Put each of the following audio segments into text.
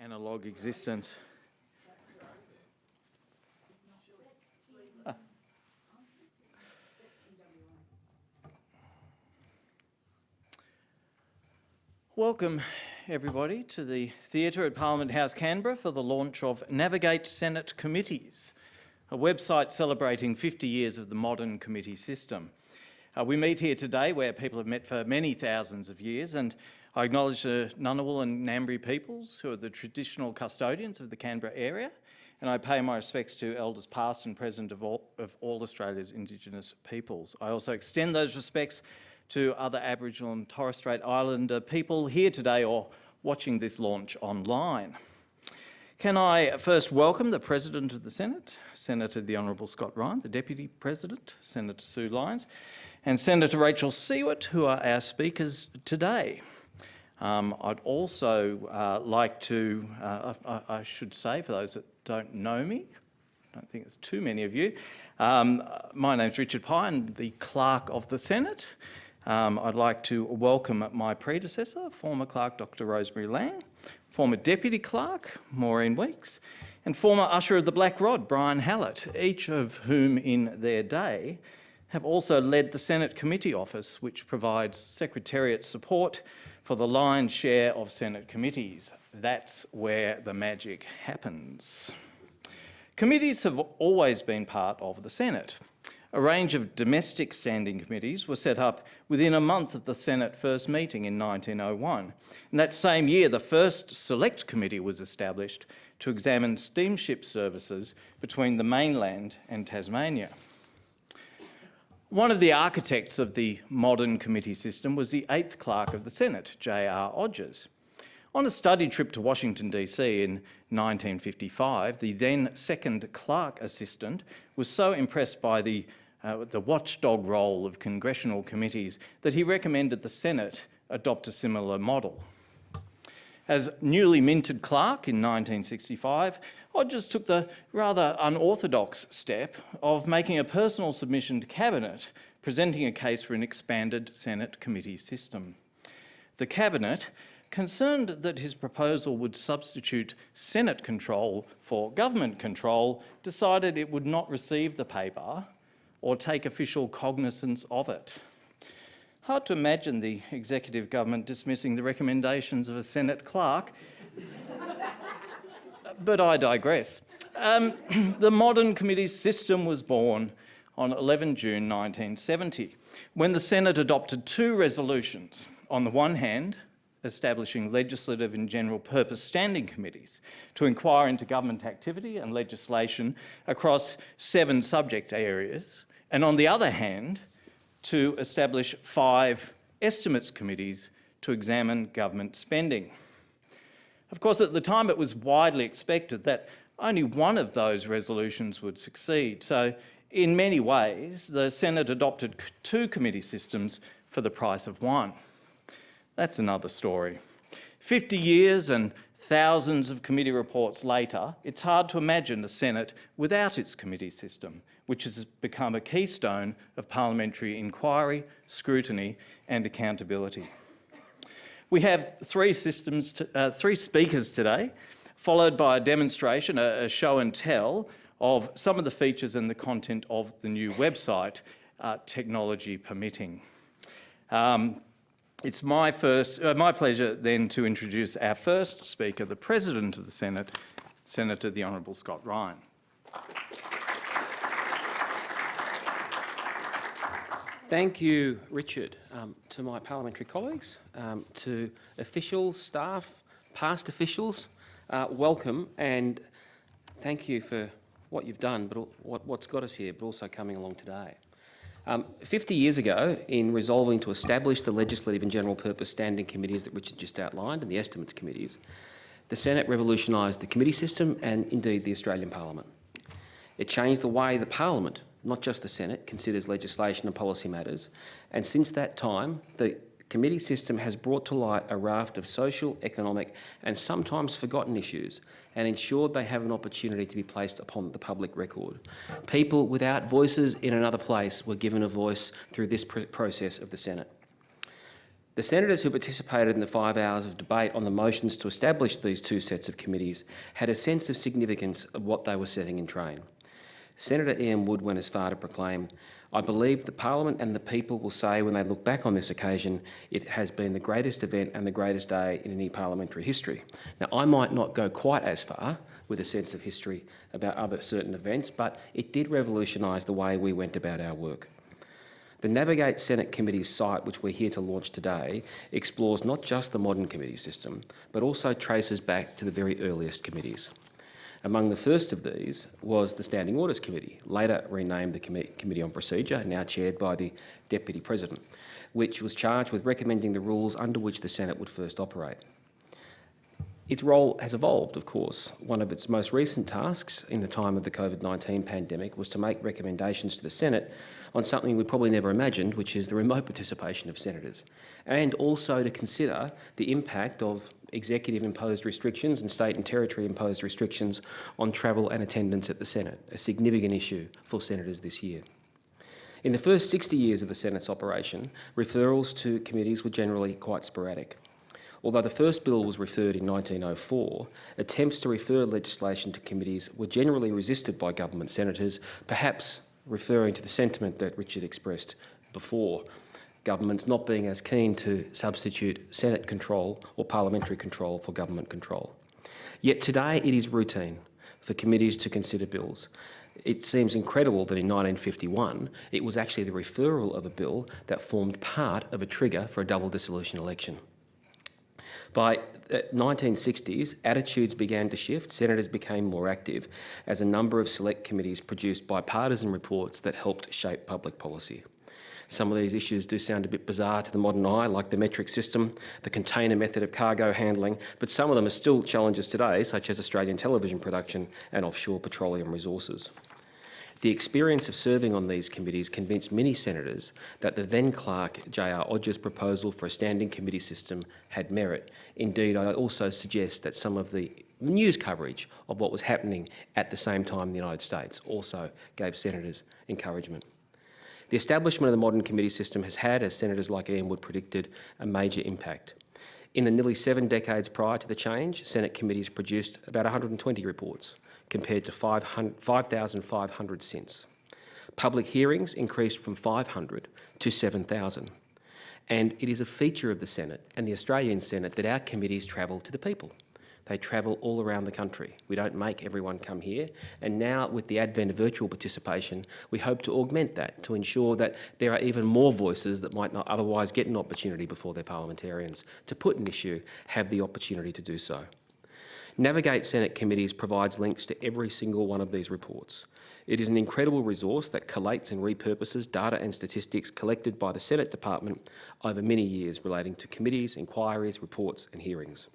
analog existence. Welcome everybody to the theatre at Parliament House Canberra for the launch of Navigate Senate Committees, a website celebrating 50 years of the modern committee system. Uh, we meet here today where people have met for many thousands of years and I acknowledge the Ngunnawal and Ngambri peoples who are the traditional custodians of the Canberra area and I pay my respects to elders past and present of all, of all Australia's Indigenous peoples. I also extend those respects to other Aboriginal and Torres Strait Islander people here today or watching this launch online. Can I first welcome the President of the Senate, Senator the Honourable Scott Ryan, the Deputy President, Senator Sue Lines, and Senator Rachel Siewert, who are our speakers today. Um, I'd also uh, like to, uh, I, I, should say, for those that don't know me, I don't think there's too many of you, um, my name's Richard Pye, the Clerk of the Senate. Um, I'd like to welcome my predecessor, former Clerk Dr Rosemary Laing, former Deputy Clerk Maureen Weeks, and former Usher of the Black Rod, Brian Hallett, each of whom in their day have also led the Senate Committee Office, which provides Secretariat support for the lion's share of Senate committees. That's where the magic happens. Committees have always been part of the Senate. A range of domestic standing committees were set up within a month of the Senate first meeting in 1901. In that same year, the first select committee was established to examine steamship services between the mainland and Tasmania. One of the architects of the modern committee system was the eighth clerk of the Senate, J.R. Odgers. On a study trip to Washington DC in 1955, the then second clerk assistant was so impressed by the, uh, the watchdog role of congressional committees that he recommended the Senate adopt a similar model. As newly minted clerk in 1965, Odgers took the rather unorthodox step of making a personal submission to Cabinet, presenting a case for an expanded Senate committee system. The Cabinet concerned that his proposal would substitute Senate control for government control, decided it would not receive the paper or take official cognizance of it. Hard to imagine the executive government dismissing the recommendations of a Senate clerk, but I digress. Um, the modern committee system was born on 11 June 1970, when the Senate adopted two resolutions. On the one hand, establishing legislative and general purpose standing committees to inquire into government activity and legislation across seven subject areas, and on the other hand, to establish five estimates committees to examine government spending. Of course, at the time it was widely expected that only one of those resolutions would succeed. So in many ways, the Senate adopted two committee systems for the price of one. That's another story. 50 years and thousands of committee reports later, it's hard to imagine the Senate without its committee system, which has become a keystone of parliamentary inquiry, scrutiny and accountability. We have three, systems to, uh, three speakers today, followed by a demonstration, a, a, show and tell of some of the features and the content of the new website, uh, technology permitting. Um, it's my, first, uh, my pleasure then to introduce our first speaker, the President of the Senate, Senator the Honourable Scott Ryan. Thank you, Richard, um, to my parliamentary colleagues, um, to officials, staff, past officials, uh, welcome and thank you for what you've done, but what, what's got us here, but also coming along today. Um, 50 years ago, in resolving to establish the legislative and general purpose standing committees that Richard just outlined and the estimates committees, the Senate revolutionised the committee system and indeed the Australian Parliament. It changed the way the Parliament, not just the Senate, considers legislation and policy matters. And since that time, the committee system has brought to light a raft of social, economic and sometimes forgotten issues and ensured they have an opportunity to be placed upon the public record. People without voices in another place were given a voice through this pr process of the Senate. The senators who participated in the five hours of debate on the motions to establish these two sets of committees had a sense of significance of what they were setting in train. Senator Ian Wood went as far to proclaim, I believe the Parliament and the people will say when they look back on this occasion, it has been the greatest event and the greatest day in any parliamentary history. Now, I might not go quite as far with a sense of history about other certain events, but it did revolutionise the way we went about our work. The Navigate Senate Committee's site, which we're here to launch today, explores not just the modern committee system, but also traces back to the very earliest committees. Among the first of these was the Standing Orders Committee, later renamed the Com Committee on Procedure, now chaired by the Deputy President, which was charged with recommending the rules under which the Senate would first operate. Its role has evolved, of course. One of its most recent tasks in the time of the COVID-19 pandemic was to make recommendations to the Senate on something we probably never imagined, which is the remote participation of senators, and also to consider the impact of executive-imposed restrictions and state and territory-imposed restrictions on travel and attendance at the Senate, a significant issue for senators this year. In the first 60 years of the Senate's operation, referrals to committees were generally quite sporadic. Although the first bill was referred in 1904, attempts to refer legislation to committees were generally resisted by government senators, perhaps referring to the sentiment that Richard expressed before, governments not being as keen to substitute Senate control or parliamentary control for government control. Yet today it is routine for committees to consider bills. It seems incredible that in 1951 it was actually the referral of a bill that formed part of a trigger for a double dissolution election. By the 1960s, attitudes began to shift. Senators became more active as a number of select committees produced bipartisan reports that helped shape public policy. Some of these issues do sound a bit bizarre to the modern eye, like the metric system, the container method of cargo handling, but some of them are still challenges today, such as Australian television production and offshore petroleum resources. The experience of serving on these committees convinced many senators that the then clerk J.R. Odger's proposal for a standing committee system had merit. Indeed, I also suggest that some of the news coverage of what was happening at the same time in the United States also gave senators encouragement. The establishment of the modern committee system has had, as senators like Ian Wood predicted, a major impact. In the nearly seven decades prior to the change, Senate committees produced about 120 reports compared to 5,500 since. Public hearings increased from 500 to 7,000. And it is a feature of the Senate and the Australian Senate that our committees travel to the people. They travel all around the country. We don't make everyone come here. And now, with the advent of virtual participation, we hope to augment that to ensure that there are even more voices that might not otherwise get an opportunity before their parliamentarians to put an issue, have the opportunity to do so. Navigate Senate Committees provides links to every single one of these reports. It is an incredible resource that collates and repurposes data and statistics collected by the Senate Department over many years relating to committees, inquiries, reports and hearings.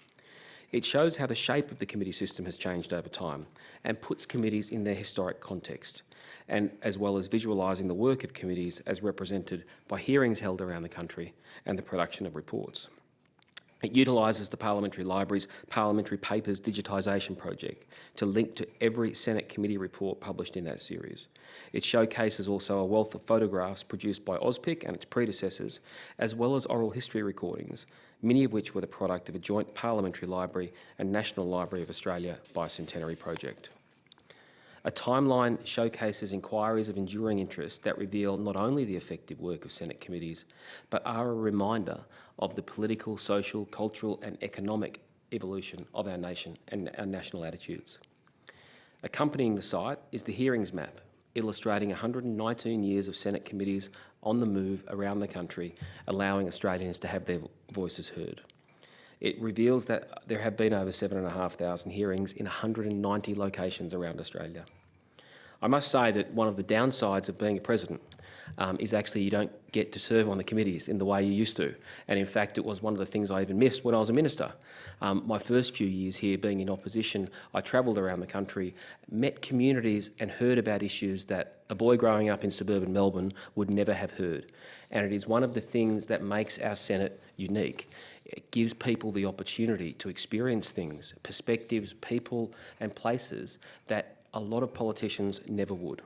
It shows how the shape of the committee system has changed over time and puts committees in their historic context, and as well as visualising the work of committees as represented by hearings held around the country and the production of reports. It utilises the Parliamentary Library's Parliamentary Papers Digitisation Project to link to every Senate committee report published in that series. It showcases also a wealth of photographs produced by AUSPIC and its predecessors, as well as oral history recordings, many of which were the product of a joint Parliamentary Library and National Library of Australia bicentenary project. A timeline showcases inquiries of enduring interest that reveal not only the effective work of Senate committees, but are a reminder of the political, social, cultural and economic evolution of our nation and our national attitudes. Accompanying the site is the hearings map, illustrating 119 years of Senate committees on the move around the country, allowing Australians to have their voices heard. It reveals that there have been over 7,500 hearings in 190 locations around Australia. I must say that one of the downsides of being a president um, is actually you don't get to serve on the committees in the way you used to. And in fact, it was one of the things I even missed when I was a minister. Um, my first few years here being in opposition, I travelled around the country, met communities and heard about issues that a boy growing up in suburban Melbourne would never have heard. And it is one of the things that makes our Senate unique. It gives people the opportunity to experience things, perspectives, people and places that a lot of politicians never would.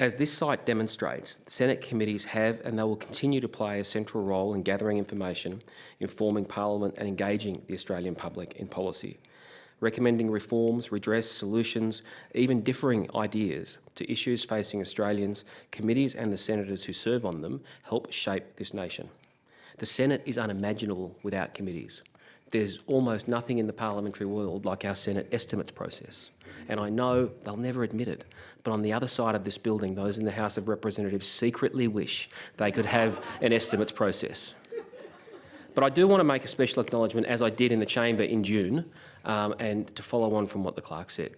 As this site demonstrates, Senate committees have and they will continue to play a central role in gathering information, informing Parliament and engaging the Australian public in policy, recommending reforms, redress, solutions, even differing ideas to issues facing Australians. Committees and the senators who serve on them help shape this nation. The Senate is unimaginable without committees. There's almost nothing in the parliamentary world like our Senate estimates process. And I know they'll never admit it, but on the other side of this building, those in the House of Representatives secretly wish they could have an estimates process. But I do want to make a special acknowledgement, as I did in the chamber in June, um, and to follow on from what the clerk said.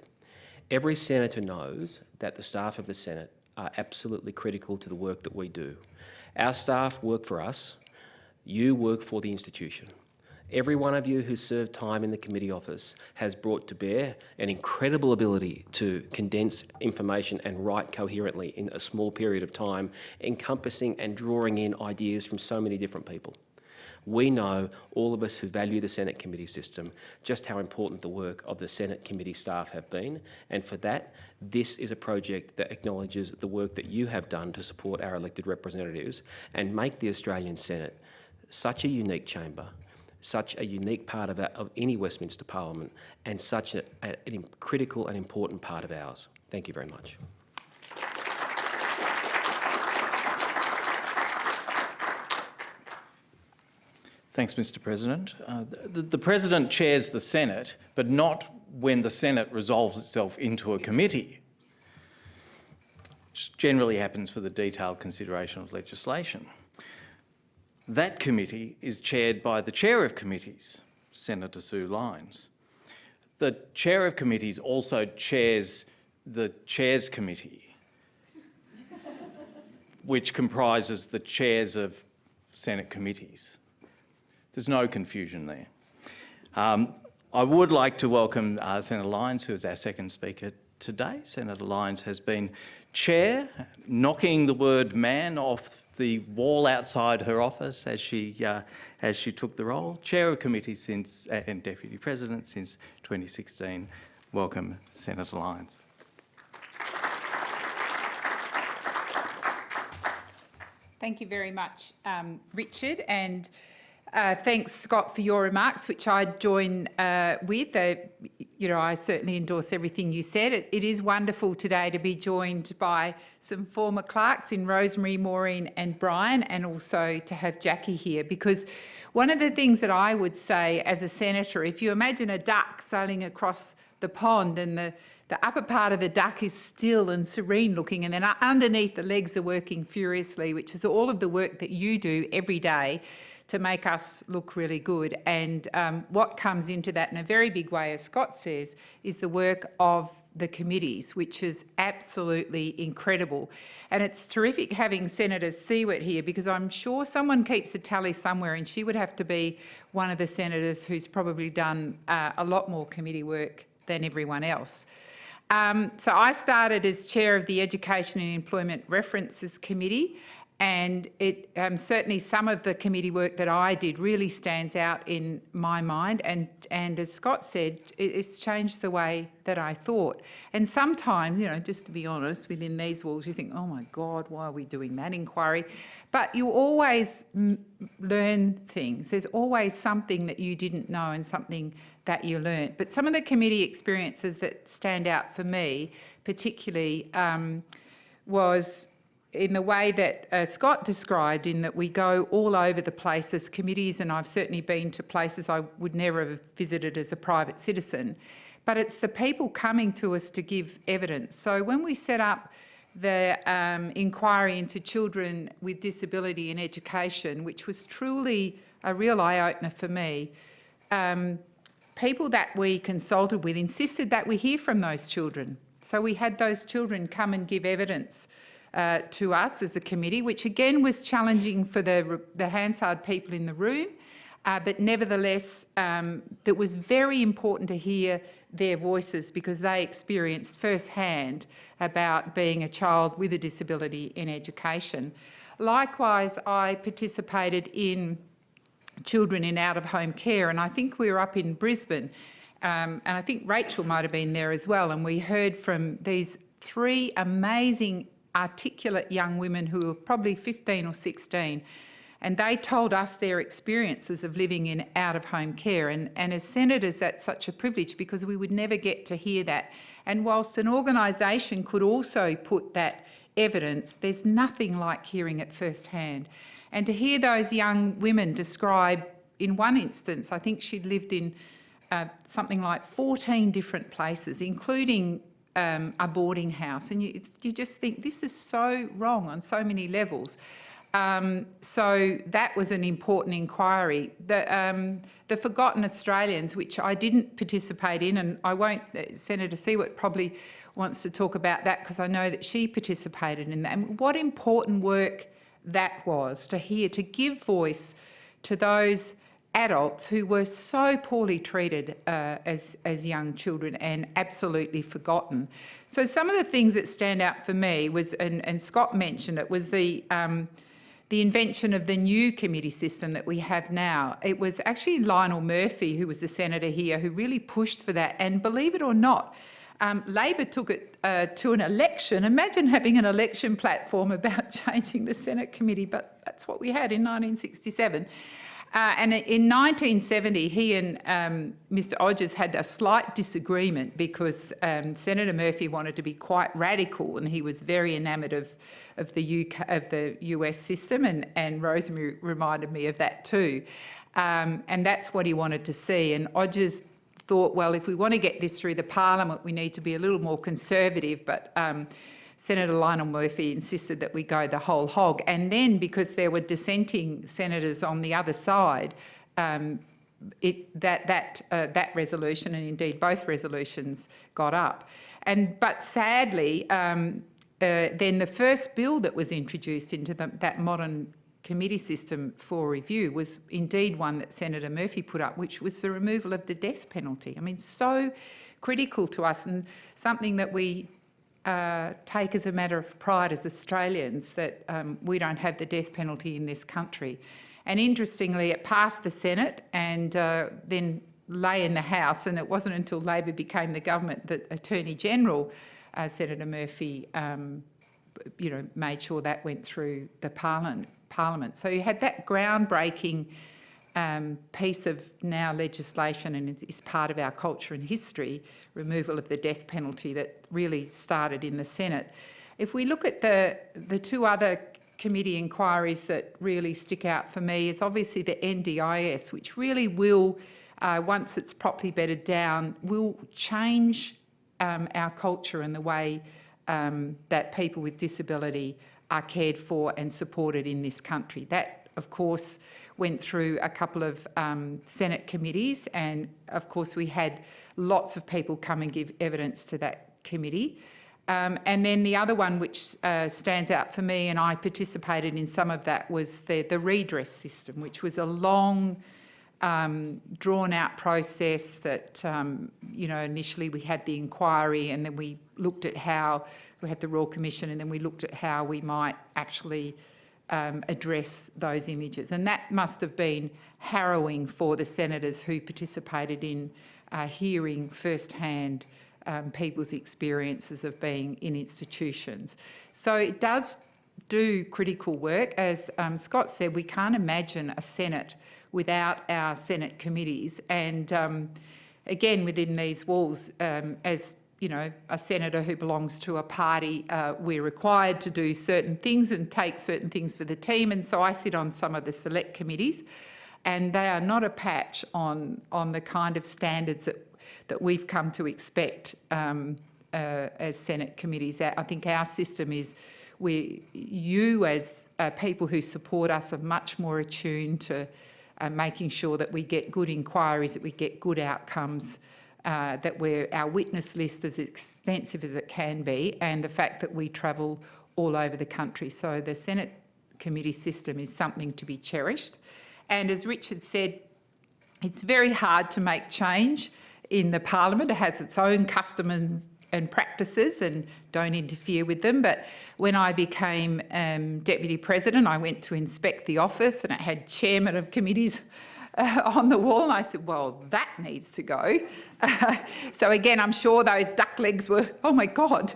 Every senator knows that the staff of the Senate are absolutely critical to the work that we do. Our staff work for us, you work for the institution. Every one of you who served time in the committee office has brought to bear an incredible ability to condense information and write coherently in a small period of time, encompassing and drawing in ideas from so many different people. We know, all of us who value the Senate committee system, just how important the work of the Senate committee staff have been. And for that, this is a project that acknowledges the work that you have done to support our elected representatives and make the Australian Senate such a unique chamber such a unique part of, our, of any Westminster Parliament and such a, a, a critical and important part of ours. Thank you very much. Thanks, Mr President. Uh, the, the President chairs the Senate, but not when the Senate resolves itself into a committee, which generally happens for the detailed consideration of legislation. That committee is chaired by the chair of committees, Senator Sue Lines. The chair of committees also chairs the chairs committee, which comprises the chairs of Senate committees. There's no confusion there. Um, I would like to welcome uh, Senator Lines, who is our second speaker today. Senator Lines has been chair, knocking the word man off the wall outside her office as she, uh, as she took the role. Chair of committee since, uh, and Deputy President since 2016. Welcome, Senator Lines. Thank you very much, um, Richard, and uh, thanks, Scott, for your remarks, which I join uh, with. Uh, you know, I certainly endorse everything you said. It, it is wonderful today to be joined by some former clerks in Rosemary, Maureen and Brian, and also to have Jackie here, because one of the things that I would say as a senator, if you imagine a duck sailing across the pond and the the upper part of the duck is still and serene looking and then underneath the legs are working furiously, which is all of the work that you do every day to make us look really good. And um, what comes into that in a very big way, as Scott says, is the work of the committees, which is absolutely incredible. And it's terrific having Senator Siewert here because I'm sure someone keeps a tally somewhere and she would have to be one of the senators who's probably done uh, a lot more committee work than everyone else. Um, so I started as chair of the Education and Employment References Committee and it um, certainly some of the committee work that I did really stands out in my mind. And and as Scott said it's changed the way that I thought. And sometimes you know just to be honest within these walls you think oh my god why are we doing that inquiry? But you always learn things. There's always something that you didn't know and something that you learnt. But some of the committee experiences that stand out for me particularly um, was in the way that uh, Scott described in that we go all over the place as committees and I've certainly been to places I would never have visited as a private citizen, but it's the people coming to us to give evidence. So when we set up the um, inquiry into children with disability in education, which was truly a real eye-opener for me, um, people that we consulted with insisted that we hear from those children. So we had those children come and give evidence uh, to us as a committee, which again was challenging for the, the Hansard people in the room, uh, but nevertheless, um, it was very important to hear their voices because they experienced firsthand about being a child with a disability in education. Likewise, I participated in children in out-of-home care, and I think we were up in Brisbane, um, and I think Rachel might have been there as well, and we heard from these three amazing articulate young women who were probably 15 or 16 and they told us their experiences of living in out-of-home care. And, and as senators, that's such a privilege because we would never get to hear that. And whilst an organisation could also put that evidence, there's nothing like hearing it firsthand. And to hear those young women describe, in one instance, I think she'd lived in uh, something like 14 different places, including um, a boarding house. And you, you just think this is so wrong on so many levels. Um, so that was an important inquiry. The, um, the Forgotten Australians, which I didn't participate in, and I won't, uh, Senator Siewert probably wants to talk about that because I know that she participated in that. And what important work that was to hear, to give voice to those adults who were so poorly treated uh, as, as young children and absolutely forgotten. So some of the things that stand out for me was, and, and Scott mentioned it, was the um, the invention of the new committee system that we have now. It was actually Lionel Murphy, who was the senator here, who really pushed for that. And believe it or not, um, Labor took it uh, to an election. Imagine having an election platform about changing the Senate committee, but that's what we had in 1967. Uh, and in 1970, he and um, Mr Odgers had a slight disagreement because um, Senator Murphy wanted to be quite radical and he was very enamoured of, of, the UK, of the US system and, and Rosemary reminded me of that too. Um, and that's what he wanted to see. And Odgers thought, well, if we want to get this through the parliament, we need to be a little more conservative, but um, Senator Lionel Murphy insisted that we go the whole hog. And then because there were dissenting senators on the other side, um, it, that, that, uh, that resolution and indeed both resolutions got up. And, but sadly, um, uh, then the first bill that was introduced into the, that modern committee system for review was indeed one that Senator Murphy put up, which was the removal of the death penalty. I mean, so critical to us and something that we uh, take as a matter of pride as Australians that um, we don't have the death penalty in this country. And interestingly, it passed the Senate and uh, then lay in the House, and it wasn't until Labor became the government that Attorney General uh, Senator Murphy, um, you know, made sure that went through the Parliament. Parliament. So you had that groundbreaking um, piece of now legislation and is part of our culture and history, removal of the death penalty that really started in the Senate. If we look at the, the two other committee inquiries that really stick out for me is obviously the NDIS, which really will, uh, once it's properly bedded down, will change um, our culture and the way um, that people with disability are cared for and supported in this country. That of course, went through a couple of um, Senate committees and of course we had lots of people come and give evidence to that committee. Um, and then the other one which uh, stands out for me, and I participated in some of that, was the, the redress system, which was a long, um, drawn out process that, um, you know, initially we had the inquiry and then we looked at how, we had the Royal Commission and then we looked at how we might actually um, address those images. And that must have been harrowing for the senators who participated in uh, hearing firsthand um, people's experiences of being in institutions. So it does do critical work. As um, Scott said, we can't imagine a Senate without our Senate committees. And um, again, within these walls, um, as you know, a senator who belongs to a party, uh, we're required to do certain things and take certain things for the team. And so I sit on some of the select committees and they are not a patch on, on the kind of standards that, that we've come to expect um, uh, as Senate committees. I think our system is we, you as uh, people who support us are much more attuned to uh, making sure that we get good inquiries, that we get good outcomes, uh, that we're, our witness list is extensive as it can be and the fact that we travel all over the country. So the Senate committee system is something to be cherished. And as Richard said, it's very hard to make change in the parliament. It has its own custom and, and practices and don't interfere with them. But when I became um, deputy president, I went to inspect the office and it had chairman of committees uh, on the wall. And I said, well, that needs to go. so again, I'm sure those duck legs were, oh my God,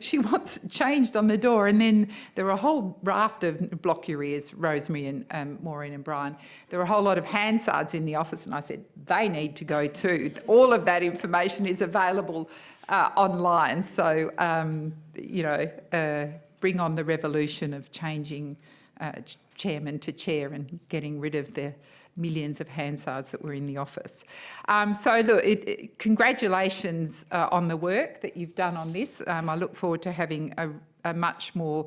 she wants changed on the door. And then there were a whole raft of block your ears, Rosemary and um, Maureen and Brian. There were a whole lot of Hansards in the office and I said, they need to go too. All of that information is available uh, online. So, um, you know, uh, bring on the revolution of changing uh, chairman to chair and getting rid of the millions of Hansards that were in the office. Um, so look, it, it, congratulations uh, on the work that you've done on this. Um, I look forward to having a, a much more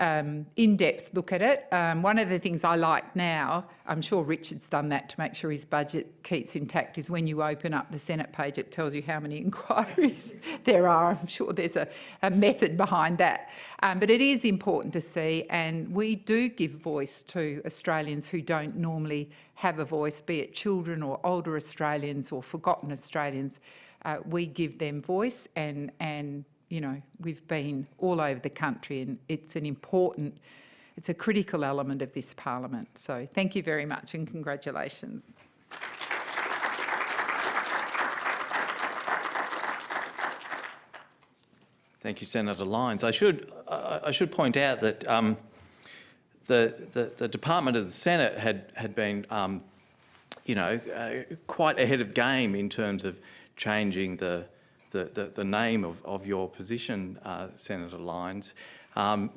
um, in-depth look at it. Um, one of the things I like now, I'm sure Richard's done that to make sure his budget keeps intact, is when you open up the Senate page, it tells you how many inquiries there are. I'm sure there's a, a method behind that. Um, but it is important to see, and we do give voice to Australians who don't normally have a voice, be it children or older Australians or forgotten Australians. Uh, we give them voice and, and you know, we've been all over the country and it's an important, it's a critical element of this parliament. So thank you very much and congratulations. Thank you, Senator Lines. I should, uh, I should point out that um, the, the, the, Department of the Senate had, had been, um, you know, uh, quite ahead of game in terms of changing the, the, the, the name of, of your position, uh, Senator Lines. Um,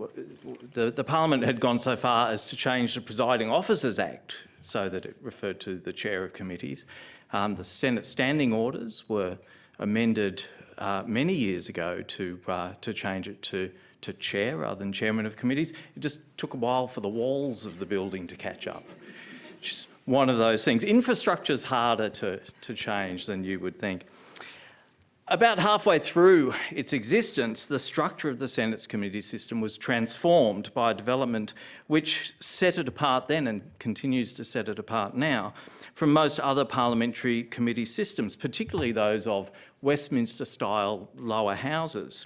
the, the Parliament had gone so far as to change the Presiding Officers Act so that it referred to the chair of committees. Um, the Senate standing orders were amended uh, many years ago to, uh, to change it to, to chair rather than chairman of committees. It just took a while for the walls of the building to catch up. Just one of those things. Infrastructure is harder to, to change than you would think. About halfway through its existence, the structure of the Senate's committee system was transformed by a development which set it apart then and continues to set it apart now from most other parliamentary committee systems, particularly those of Westminster-style lower houses.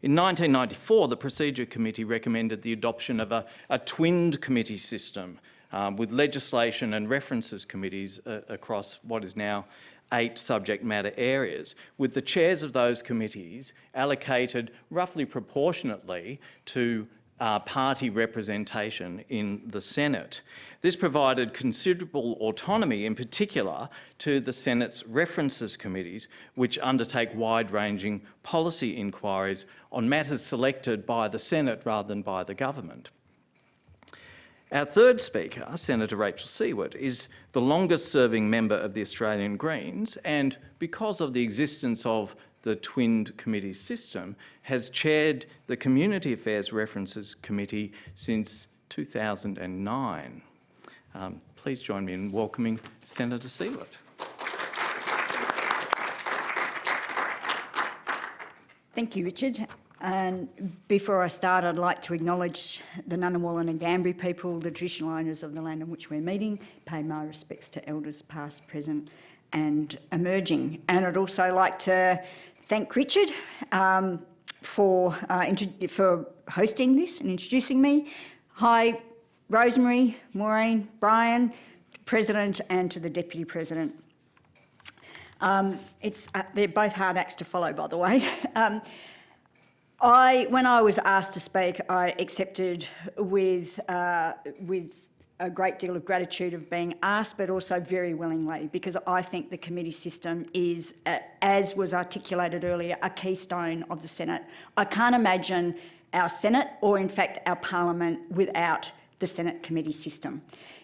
In 1994, the Procedure Committee recommended the adoption of a, a twinned committee system um, with legislation and references committees uh, across what is now eight subject matter areas, with the chairs of those committees allocated roughly proportionately to uh, party representation in the Senate. This provided considerable autonomy in particular to the Senate's references committees, which undertake wide-ranging policy inquiries on matters selected by the Senate rather than by the government. Our third speaker, Senator Rachel Siewert, is the longest serving member of the Australian Greens and because of the existence of the twinned committee system, has chaired the Community Affairs References Committee since 2009. Um, please join me in welcoming Senator Siewert. Thank you, Richard. And before I start, I'd like to acknowledge the Ngunnawal and Ngambri people, the traditional owners of the land on which we're meeting, pay my respects to elders past, present and emerging. And I'd also like to thank Richard um, for, uh, for hosting this and introducing me. Hi, Rosemary, Maureen, Brian, President and to the Deputy President. Um, it's, uh, they're both hard acts to follow, by the way. um, I, when I was asked to speak, I accepted with, uh, with a great deal of gratitude of being asked, but also very willingly, because I think the committee system is, uh, as was articulated earlier, a keystone of the Senate. I can't imagine our Senate, or in fact our Parliament, without the Senate committee system.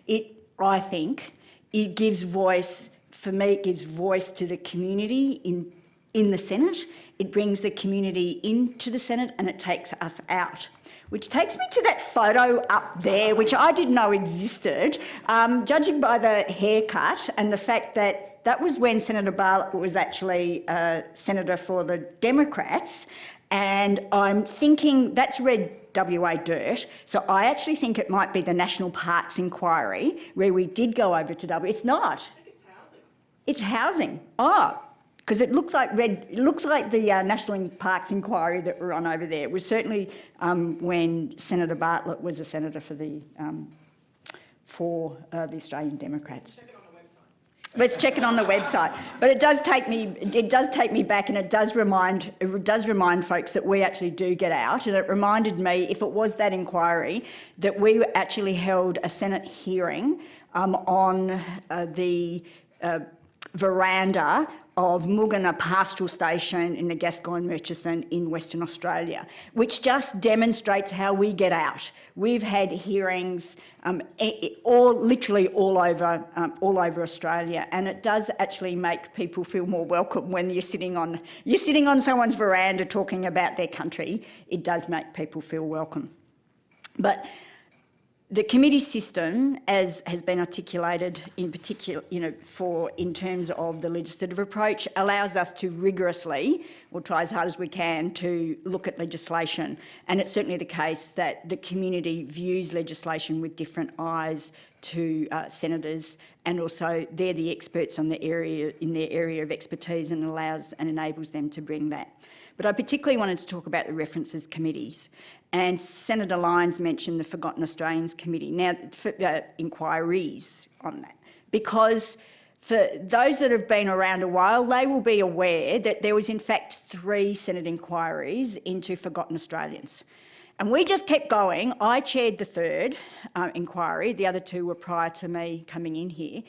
It, I think, it gives voice, for me, it gives voice to the community in, in the Senate. It brings the community into the Senate and it takes us out which takes me to that photo up there, which I didn't know existed, um, judging by the haircut and the fact that that was when Senator Bartlett was actually a senator for the Democrats. And I'm thinking that's red WA dirt. So I actually think it might be the National Parks Inquiry where we did go over to W. It's not. It's housing. It's housing. Oh, because it looks like red. It looks like the uh, National Parks inquiry that we're on over there. It was certainly um, when Senator Bartlett was a senator for the um, for uh, the Australian Democrats. Let's check it on the website. But it does take me, it does take me back, and it does remind, it does remind folks that we actually do get out. And it reminded me, if it was that inquiry, that we actually held a Senate hearing um, on uh, the uh, veranda of Mugana Pastoral Station in the Gascoyne Murchison in Western Australia, which just demonstrates how we get out. We've had hearings um, all, literally all over, um, all over Australia, and it does actually make people feel more welcome when you're sitting on, you're sitting on someone's veranda talking about their country. It does make people feel welcome. But the committee system, as has been articulated in particular, you know, for in terms of the legislative approach, allows us to rigorously, or try as hard as we can, to look at legislation. And it's certainly the case that the community views legislation with different eyes to uh, senators, and also they're the experts on the area in their area of expertise, and allows and enables them to bring that. But I particularly wanted to talk about the references committees. And Senator Lines mentioned the Forgotten Australians Committee. Now, for, uh, inquiries on that. Because for those that have been around a while, they will be aware that there was in fact three Senate inquiries into Forgotten Australians. And we just kept going. I chaired the third uh, inquiry. The other two were prior to me coming in here.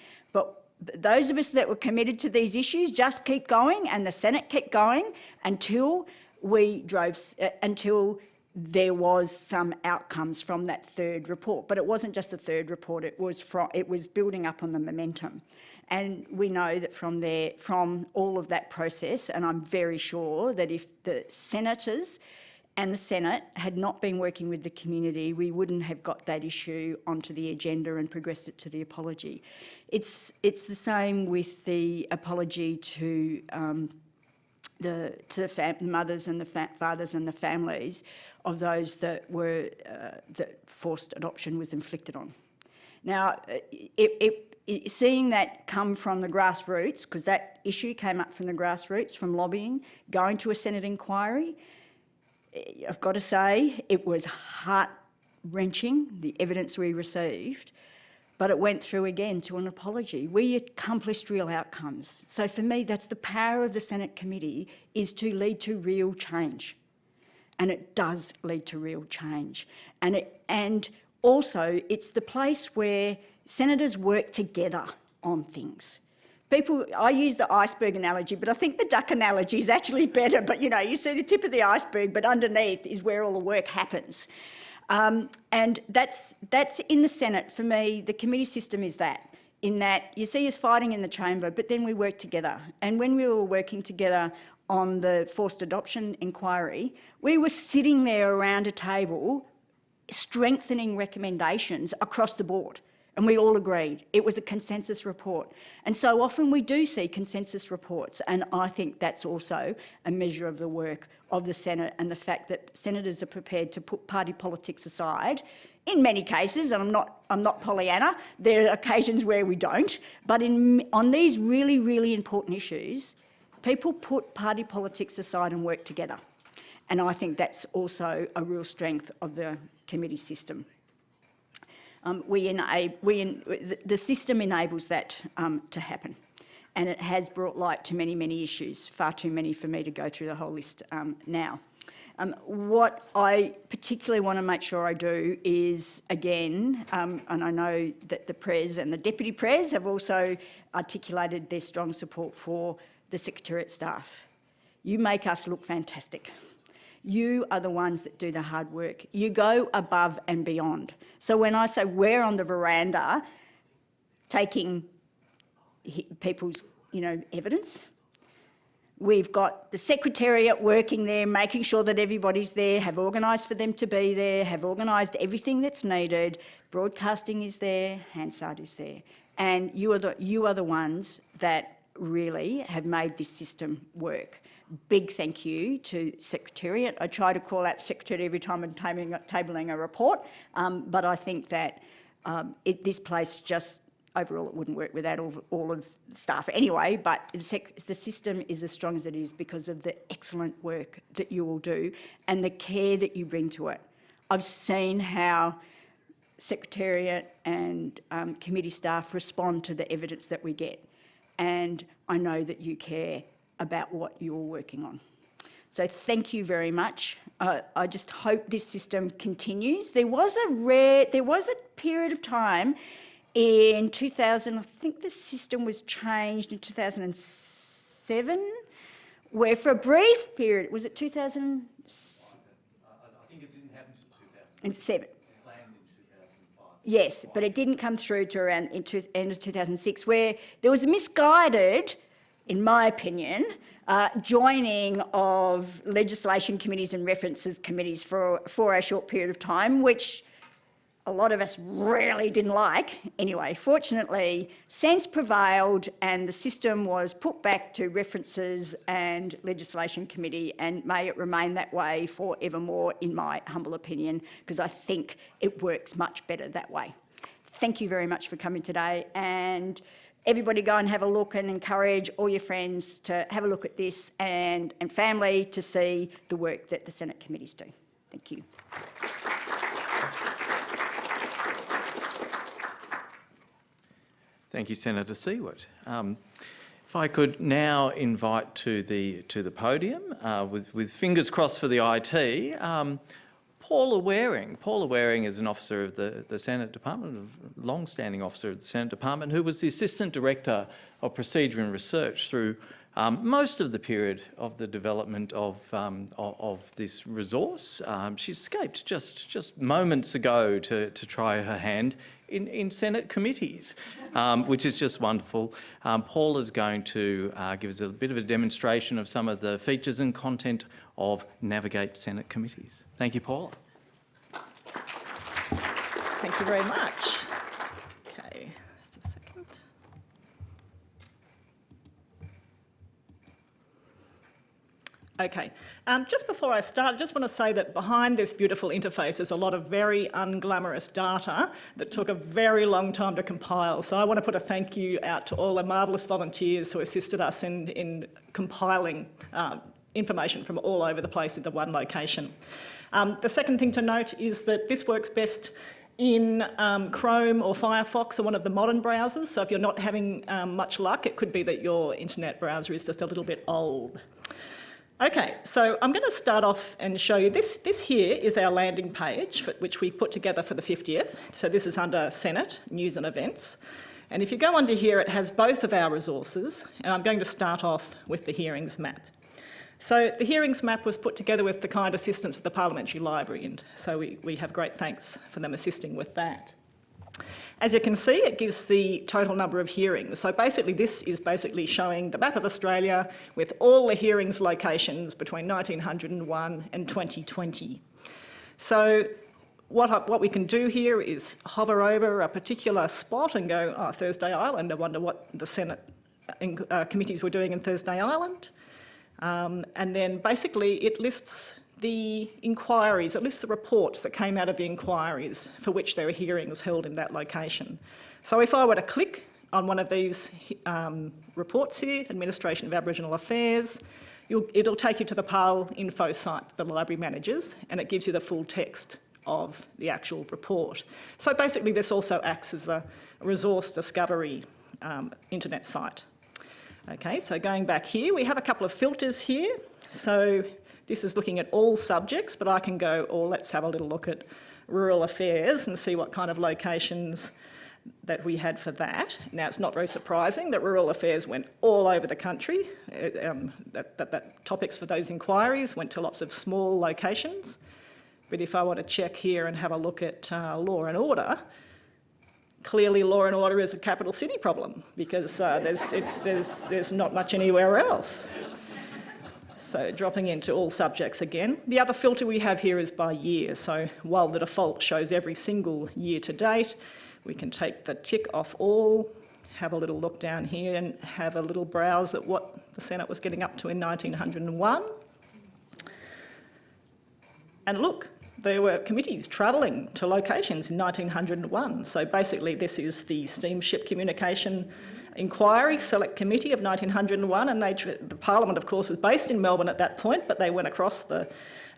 Those of us that were committed to these issues just keep going and the Senate kept going until we drove, uh, until there was some outcomes from that third report. But it wasn't just the third report, it was, from, it was building up on the momentum. And we know that from there, from all of that process, and I'm very sure that if the senators and the Senate had not been working with the community, we wouldn't have got that issue onto the agenda and progressed it to the apology. It's, it's the same with the apology to um, the, to the mothers and the fathers and the families of those that were uh, that forced adoption was inflicted on. Now, it, it, it, seeing that come from the grassroots, because that issue came up from the grassroots, from lobbying, going to a Senate inquiry, Eh, I've got to say, it was heart-wrenching, the evidence we received, but it went through again to an apology. We accomplished real outcomes. So for me, that's the power of the Senate committee, is to lead to real change. And it does lead to real change. And, it, and also, it's the place where senators work together on things people, I use the iceberg analogy, but I think the duck analogy is actually better. But you know, you see the tip of the iceberg, but underneath is where all the work happens. Um, and that's, that's in the Senate, for me, the committee system is that, in that you see us fighting in the chamber, but then we work together. And when we were working together on the forced adoption inquiry, we were sitting there around a table strengthening recommendations across the board. And we all agreed. It was a consensus report. And so often we do see consensus reports. And I think that's also a measure of the work of the Senate and the fact that senators are prepared to put party politics aside in many cases, and I'm not, I'm not Pollyanna, there are occasions where we don't, but in, on these really, really important issues, people put party politics aside and work together. And I think that's also a real strength of the committee system um, we we the system enables that um, to happen. And it has brought light to many, many issues, far too many for me to go through the whole list um, now. Um, what I particularly want to make sure I do is, again, um, and I know that the Pres and the Deputy Pres have also articulated their strong support for the Secretariat staff. You make us look fantastic. You are the ones that do the hard work. You go above and beyond. So when I say we're on the veranda taking people's you know, evidence, We've got the Secretariat working there, making sure that everybody's there, have organised for them to be there, have organised everything that's needed. Broadcasting is there, Hansard is there. And you are the, you are the ones that really have made this system work big thank you to Secretariat. I try to call out Secretariat every time I'm tabling, a report, um, but I think that um, it, this place just, overall it wouldn't work without all, all of the staff anyway, but the, the system is as strong as it is because of the excellent work that you all do and the care that you bring to it. I've seen how Secretariat and um, committee staff respond to the evidence that we get and I know that you care about what you're working on. So thank you very much. Uh, I just hope this system continues. There was a rare, there was a period of time in 2000, I think the system was changed in 2007, where for a brief period, was it 2007? I think it didn't happen until 2000, planned in 2005. Yes, but it didn't come through to around in two, end of 2006, where there was a misguided, in my opinion, uh, joining of legislation committees and references committees for, for a short period of time, which a lot of us really didn't like. Anyway, fortunately, sense prevailed and the system was put back to references and legislation committee and may it remain that way forevermore, in my humble opinion, because I think it works much better that way. Thank you very much for coming today and everybody go and have a look and encourage all your friends to have a look at this and, and family to see the work that the Senate committees do. Thank you. Thank you, Senator Siewert. Um, if I could now invite to the to the podium, uh, with with fingers crossed for the IT, um, Paula Waring. Paula Waring is an officer of the, the Senate Department, a long-standing officer of the Senate Department, who was the Assistant Director of Procedure and Research through um, most of the period of the development of, um, of, of, this resource. Um, she escaped just, just moments ago to, to try her hand in, in Senate committees, um, which is just wonderful. Um, Paul is going to uh, give us a bit of a demonstration of some of the features and content of Navigate Senate committees. Thank you, Paula. Thank you very much. Okay, just a second. Okay, um, just before I start, I just want to say that behind this beautiful interface is a lot of very unglamorous data that took a very long time to compile. So I want to put a thank you out to all the marvellous volunteers who assisted us in, in compiling uh, information from all over the place into one location. Um, the second thing to note is that this works best in um, Chrome or Firefox or one of the modern browsers. So if you're not having um, much luck, it could be that your internet browser is just a little bit old. Okay, so I'm going to start off and show you this. This here is our landing page, for, which we put together for the 50th. So this is under Senate, News and Events. And if you go under here, it has both of our resources. And I'm going to start off with the hearings map. So the hearings map was put together with the kind assistance of the Parliamentary Library, and so we, we have great thanks for them assisting with that. As you can see, it gives the total number of hearings. So basically this is basically showing the map of Australia with all the hearings locations between 1901 and 2020. So what, what we can do here is hover over a particular spot and go, oh, Thursday Island, I wonder what the Senate uh, committees were doing in Thursday Island. Um, and then basically it lists the inquiries, at least the reports that came out of the inquiries for which there were hearings held in that location. So if I were to click on one of these um, reports here, Administration of Aboriginal Affairs, it'll take you to the ParlInfo site the library manages and it gives you the full text of the actual report. So basically this also acts as a resource discovery um, internet site. Okay, so going back here, we have a couple of filters here. So this is looking at all subjects, but I can go, or oh, let's have a little look at rural affairs and see what kind of locations that we had for that. Now, it's not very surprising that rural affairs went all over the country. um, that, that, that, topics for those inquiries went to lots of small locations. But if I want to check here and have a look at uh, law and order, clearly law and order is a capital city problem because uh, there's, there's, there's not much anywhere else. So dropping into all subjects again. The other filter we have here is by year. So while the default shows every single year to date, we can take the tick off all, have a little look down here and have a little browse at what the Senate was getting up to in 1901. And look, there were committees travelling to locations in 1901. So basically this is the steamship communication Inquiry Select Committee of 1901, and they, the Parliament, of course, was based in Melbourne at that point, but they went across the,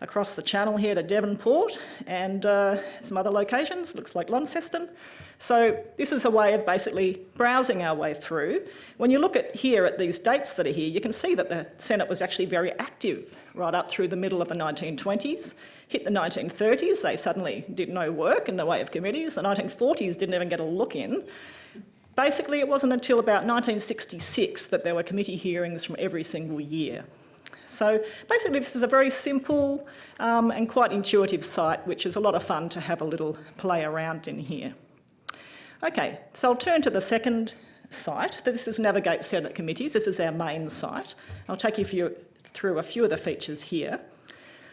across the channel here to Devonport and uh, some other locations, looks like Launceston. So this is a way of basically browsing our way through. When you look at here at these dates that are here, you can see that the Senate was actually very active right up through the middle of the 1920s. Hit the 1930s, they suddenly did no work in the way of committees. The 1940s didn't even get a look in. Basically, it wasn't until about 1966 that there were committee hearings from every single year. So basically, this is a very simple um, and quite intuitive site, which is a lot of fun to have a little play around in here. Okay, so I'll turn to the second site. This is Navigate Senate Committees. This is our main site. I'll take you through a few of the features here.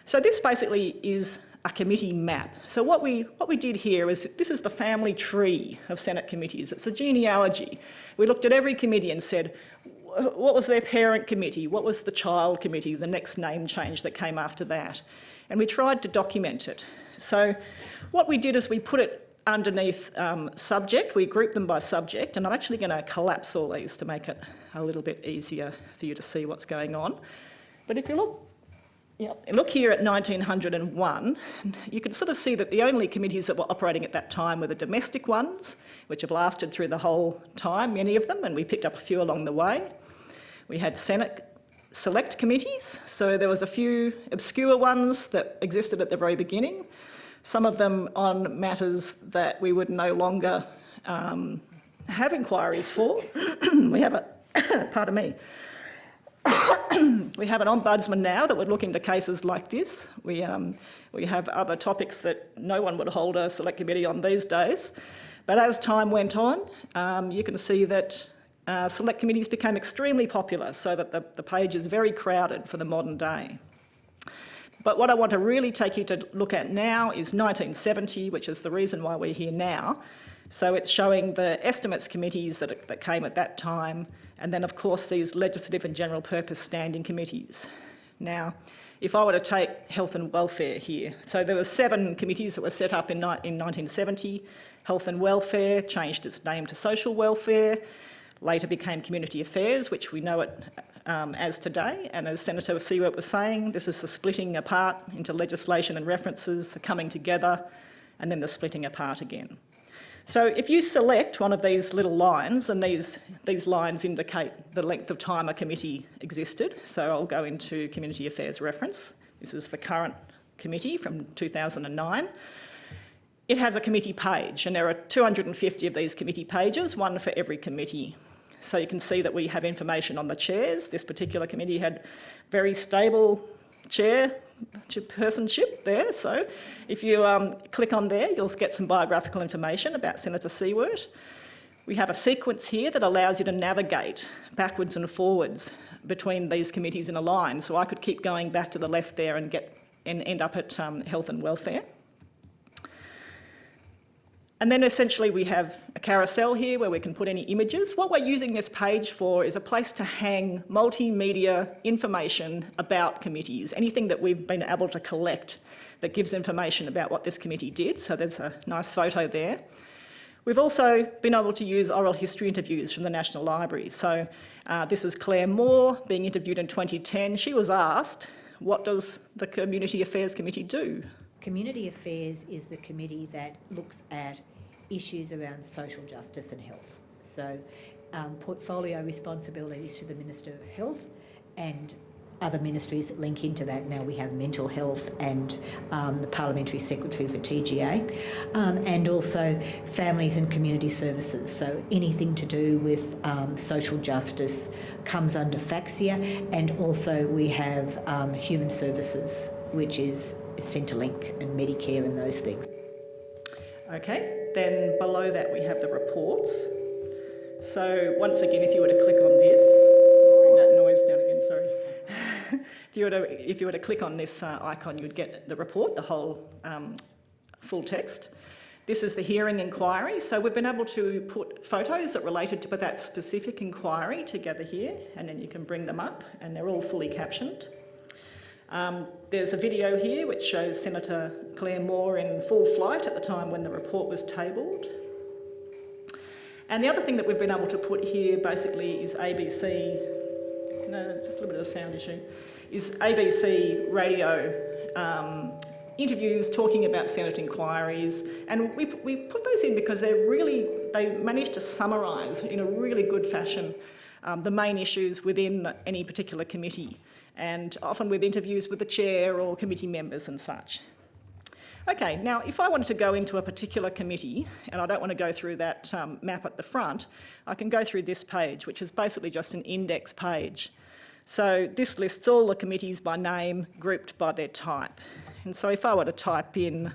So this basically is a committee map. So what we, what we did here is, this is the family tree of Senate committees. It's a genealogy. We looked at every committee and said, what was their parent committee? What was the child committee, the next name change that came after that? And we tried to document it. So what we did is we put it underneath um, subject, we grouped them by subject, and I'm actually going to collapse all these to make it a little bit easier for you to see what's going on. But if you look yeah, look here at 1901, you can sort of see that the only committees that were operating at that time were the domestic ones, which have lasted through the whole time, many of them, and we picked up a few along the way. We had Senate select committees, so there was a few obscure ones that existed at the very beginning, some of them on matters that we would no longer um, have inquiries for. we have a, pardon me, we have an ombudsman now that would look into cases like this. We, um, we have other topics that no one would hold a select committee on these days. But as time went on, um, you can see that uh, select committees became extremely popular so that the, the page is very crowded for the modern day. But what I want to really take you to look at now is 1970, which is the reason why we're here now. So it's showing the estimates committees that, that came at that time, and then of course these legislative and general purpose standing committees. Now, if I were to take health and welfare here, so there were seven committees that were set up in, in 1970. Health and welfare changed its name to social welfare, later became community affairs, which we know it um, as today. And as Senator Siewert was saying, this is the splitting apart into legislation and references, the coming together, and then the splitting apart again. So if you select one of these little lines, and these, these lines indicate the length of time a committee existed, so I'll go into Community Affairs reference. This is the current committee from 2009. It has a committee page, and there are 250 of these committee pages, one for every committee. So you can see that we have information on the chairs. This particular committee had very stable chair personship there. So if you um, click on there, you'll get some biographical information about Senator Siewert. We have a sequence here that allows you to navigate backwards and forwards between these committees in a line. So I could keep going back to the left there and get and end up at um, health and welfare. And then essentially we have a carousel here where we can put any images. What we're using this page for is a place to hang multimedia information about committees, anything that we've been able to collect that gives information about what this committee did. So there's a nice photo there. We've also been able to use oral history interviews from the National Library. So uh, this is Claire Moore being interviewed in 2010. She was asked, what does the Community Affairs Committee do? Community Affairs is the committee that looks at issues around social justice and health. So um, portfolio responsibilities to the Minister of Health and other ministries that link into that. Now we have mental health and um, the Parliamentary Secretary for TGA, um, and also families and community services. So anything to do with um, social justice comes under FACSIA, and also we have um, human services, which is Centrelink and Medicare and those things. Okay, then below that we have the reports. So once again, if you were to click on this, bring that noise down again, sorry. if, you were to, if you were to click on this uh, icon, you would get the report, the whole um, full text. This is the hearing inquiry. So we've been able to put photos that related to that specific inquiry together here, and then you can bring them up, and they're all fully captioned. Um, there's a video here which shows Senator Claire Moore in full flight at the time when the report was tabled. And the other thing that we've been able to put here basically is ABC, no, just a little bit of a sound issue, is ABC radio um, interviews talking about Senate inquiries. And we, we put those in because they're really, they managed to summarise in a really good fashion um, the main issues within any particular committee and often with interviews with the chair or committee members and such. Okay, now if I wanted to go into a particular committee, and I don't want to go through that um, map at the front, I can go through this page, which is basically just an index page. So this lists all the committees by name, grouped by their type. And so if I were to type in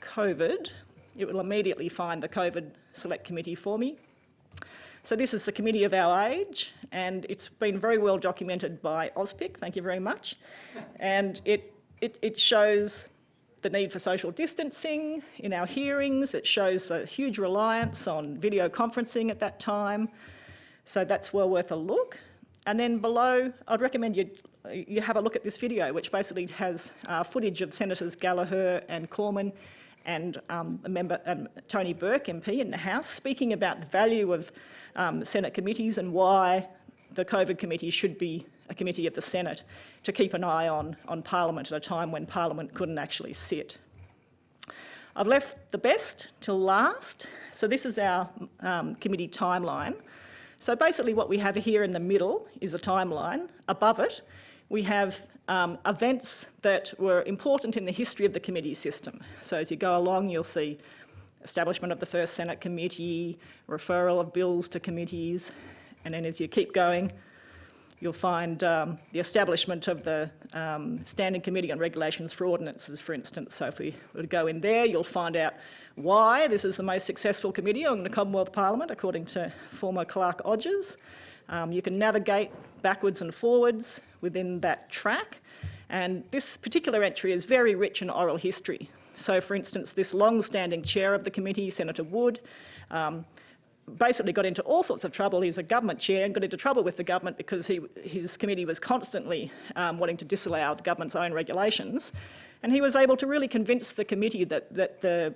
COVID, it will immediately find the COVID Select Committee for me. So this is the committee of our age, and it's been very well documented by AUSPIC, thank you very much. And it, it, it shows the need for social distancing in our hearings. It shows the huge reliance on video conferencing at that time. So that's well worth a look. And then below, I'd recommend you, you have a look at this video, which basically has uh, footage of Senators Gallagher and Cormann and um, member, um, Tony Burke, MP in the House, speaking about the value of um, Senate committees and why the COVID committee should be a committee of the Senate to keep an eye on, on Parliament at a time when Parliament couldn't actually sit. I've left the best till last. So this is our um, committee timeline. So basically what we have here in the middle is a timeline. Above it, we have um, events that were important in the history of the committee system. So as you go along, you'll see establishment of the first Senate committee, referral of bills to committees, and then as you keep going, you'll find um, the establishment of the um, Standing Committee on Regulations for Ordinances, for instance. So if we were to go in there, you'll find out why this is the most successful committee in the Commonwealth Parliament, according to former Clerk Odgers. Um, you can navigate backwards and forwards within that track. And this particular entry is very rich in oral history. So for instance, this long-standing chair of the committee, Senator Wood, um, basically got into all sorts of trouble. He's a government chair and got into trouble with the government because he, his committee was constantly um, wanting to disallow the government's own regulations. And he was able to really convince the committee that, that the,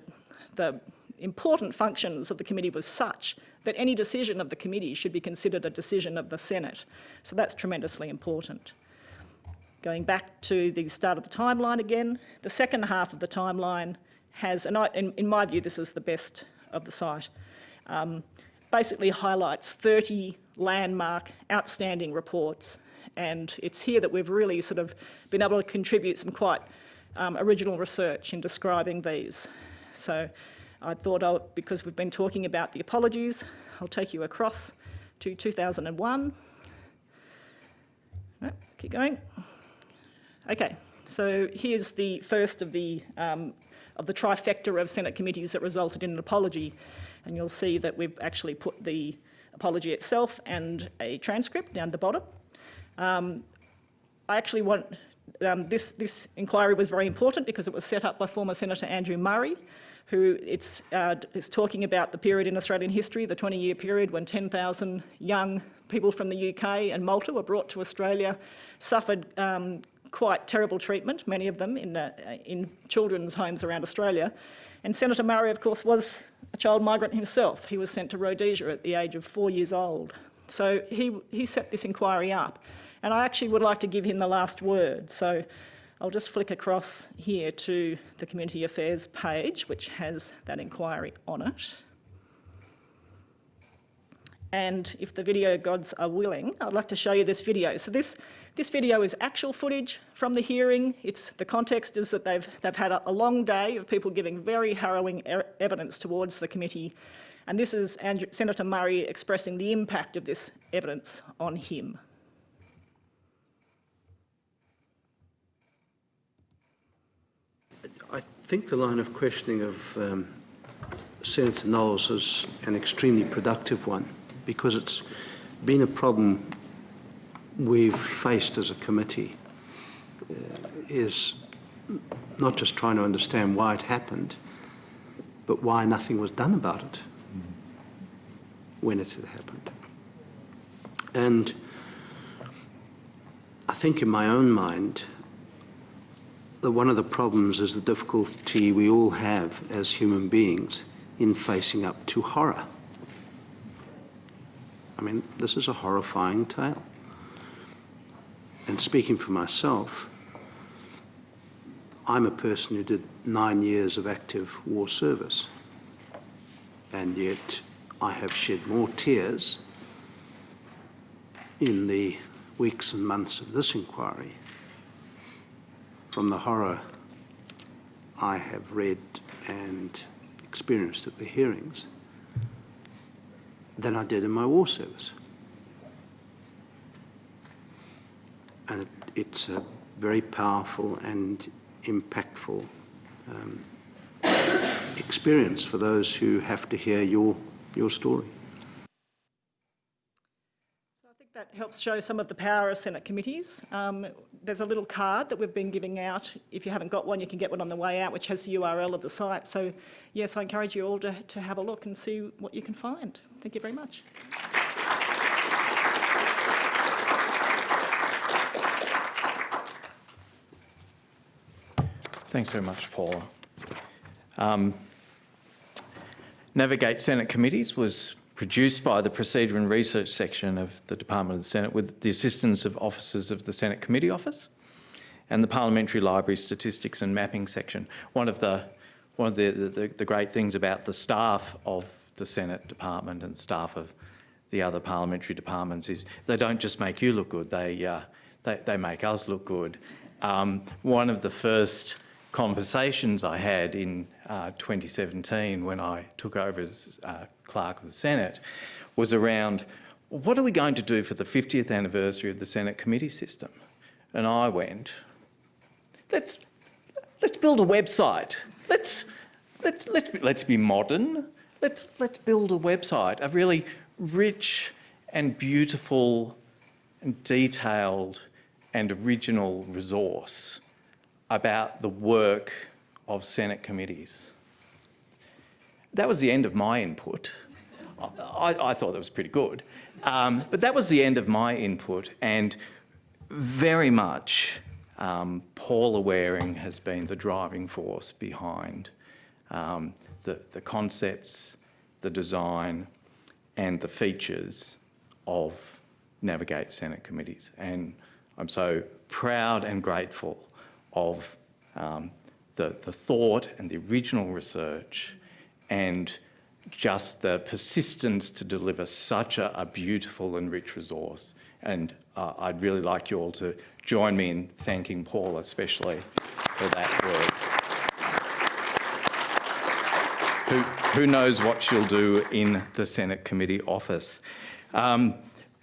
the important functions of the committee was such that any decision of the committee should be considered a decision of the Senate. So that's tremendously important. Going back to the start of the timeline again, the second half of the timeline has, and I, in, in my view this is the best of the site, um, basically highlights 30 landmark outstanding reports and it's here that we've really sort of been able to contribute some quite um, original research in describing these. So I thought, I'll, because we've been talking about the apologies, I'll take you across to 2001. keep going. Okay, so here's the first of the, um, of the trifecta of Senate committees that resulted in an apology. And you'll see that we've actually put the apology itself and a transcript down the bottom. Um, I actually want, um, this, this inquiry was very important because it was set up by former Senator Andrew Murray, who it's, uh, is talking about the period in Australian history, the 20-year period when 10,000 young people from the UK and Malta were brought to Australia, suffered um, quite terrible treatment, many of them in, uh, in children's homes around Australia. And Senator Murray, of course, was a child migrant himself. He was sent to Rhodesia at the age of four years old. So he, he set this inquiry up. And I actually would like to give him the last word. So I'll just flick across here to the Community Affairs page, which has that inquiry on it. And if the video gods are willing, I'd like to show you this video. So this, this video is actual footage from the hearing. It's, the context is that they've, they've had a, a long day of people giving very harrowing er evidence towards the committee. And this is Andrew, Senator Murray expressing the impact of this evidence on him. I think the line of questioning of um, Senator Knowles is an extremely productive one because it's been a problem we've faced as a committee uh, is not just trying to understand why it happened, but why nothing was done about it when it had happened. And I think in my own mind, that one of the problems is the difficulty we all have as human beings in facing up to horror I mean, this is a horrifying tale. And speaking for myself, I'm a person who did nine years of active war service, and yet I have shed more tears in the weeks and months of this inquiry from the horror I have read and experienced at the hearings than I did in my war service. And it, it's a very powerful and impactful um, experience for those who have to hear your, your story. So I think that helps show some of the power of Senate committees. Um, there's a little card that we've been giving out. If you haven't got one, you can get one on the way out, which has the URL of the site. So yes, I encourage you all to, to have a look and see what you can find. Thank you very much. Thanks very much, Paula. Um, Navigate Senate Committees was produced by the Procedure and Research section of the Department of the Senate with the assistance of officers of the Senate Committee Office and the Parliamentary Library Statistics and Mapping section. One of the one of the, the, the great things about the staff of the Senate Department and staff of the other parliamentary departments is they don't just make you look good, they, uh, they, they make us look good. Um, one of the first conversations I had in uh, 2017 when I took over as uh, clerk of the Senate was around what are we going to do for the 50th anniversary of the Senate committee system? And I went, let's, let's build a website. Let's, let's, let's, be, let's be modern. Let's, let's build a website, a really rich and beautiful and detailed and original resource about the work of Senate committees. That was the end of my input. I, I thought that was pretty good. Um, but that was the end of my input and very much um, Paula Waring has been the driving force behind um, the, the concepts, the design and the features of Navigate Senate committees. And I'm so proud and grateful of um, the, the thought and the original research and just the persistence to deliver such a, a beautiful and rich resource. And uh, I'd really like you all to join me in thanking Paula especially for that work. Who, who knows what she'll do in the Senate committee office. Um,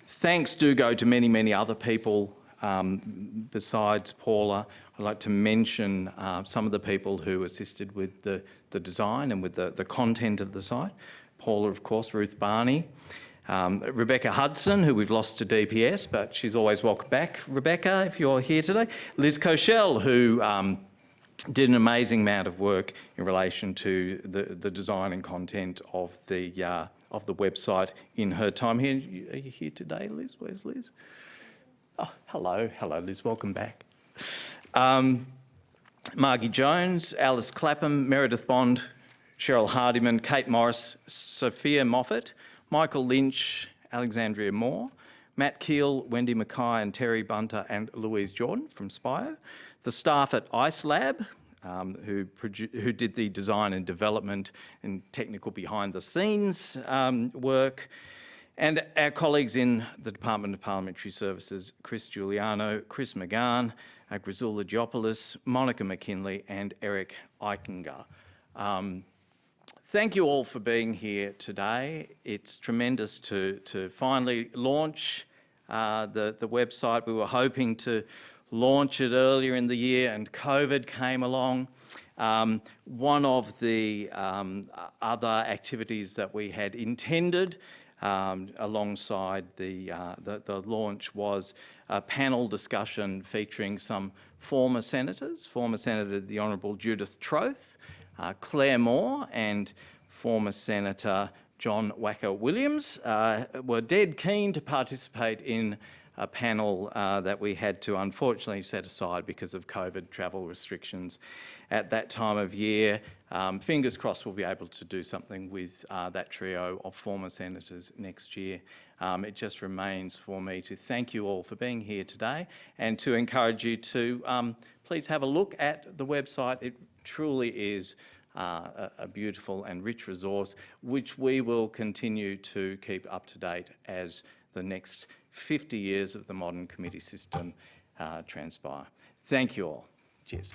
thanks do go to many, many other people um, besides Paula. I'd like to mention uh, some of the people who assisted with the, the design and with the, the content of the site. Paula, of course, Ruth Barney, um, Rebecca Hudson, who we've lost to DPS, but she's always welcome back. Rebecca, if you're here today. Liz Koshel, who um, did an amazing amount of work in relation to the, the design and content of the, uh, of the website in her time here. Are you here today, Liz? Where's Liz? Oh, hello, hello, Liz, welcome back. Um, Margie Jones, Alice Clapham, Meredith Bond, Cheryl Hardiman, Kate Morris, Sophia Moffat, Michael Lynch, Alexandria Moore, Matt Keel, Wendy Mackay and Terry Bunter and Louise Jordan from Spire, the staff at IceLab, um, who, who did the design and development and technical behind the scenes um, work, and our colleagues in the Department of Parliamentary Services, Chris Giuliano, Chris McGahn, uh, Grisula Monica McKinley and Eric Eichinger. Um, thank you all for being here today. It's tremendous to, to finally launch uh, the, the website. We were hoping to launch it earlier in the year and COVID came along. Um, one of the um, other activities that we had intended um, alongside the, uh, the, the, launch was a panel discussion featuring some former senators, former Senator the Honourable Judith Troeth, uh, Claire Moore and former Senator John Wacka Williams uh, were dead keen to participate in a panel uh, that we had to unfortunately set aside because of COVID travel restrictions at that time of year. Um, fingers crossed we'll be able to do something with uh, that trio of former senators next year. um, it just remains for me to thank you all for being here today and to encourage you to um, please have a look at the website. It truly is uh, a, a beautiful and rich resource, which we will continue to keep up to date as the next 50 years of the modern committee system uh, transpire. Thank you all. Cheers.